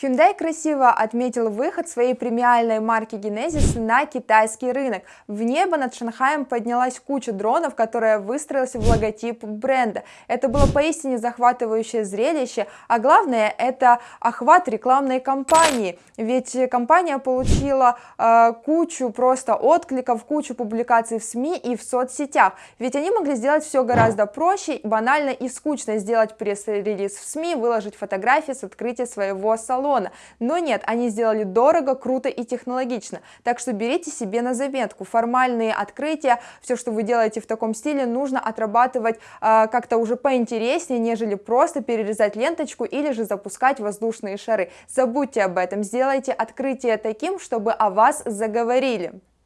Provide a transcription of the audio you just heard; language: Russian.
Hyundai красиво отметил выход своей премиальной марки Genesis на китайский рынок. В небо над Шанхаем поднялась куча дронов, которая выстроилась в логотип бренда. Это было поистине захватывающее зрелище, а главное это охват рекламной кампании. Ведь компания получила э, кучу просто откликов, кучу публикаций в СМИ и в соцсетях. Ведь они могли сделать все гораздо проще, банально и скучно сделать пресс-релиз в СМИ, выложить фотографии с открытия своего салона салона. Но нет, они сделали дорого, круто и технологично. Так что берите себе на заметку. Формальные открытия, все, что вы делаете в таком стиле, нужно отрабатывать э, как-то уже поинтереснее, нежели просто перерезать ленточку или же запускать воздушные шары. Забудьте об этом, сделайте открытие таким, чтобы о вас заговорили.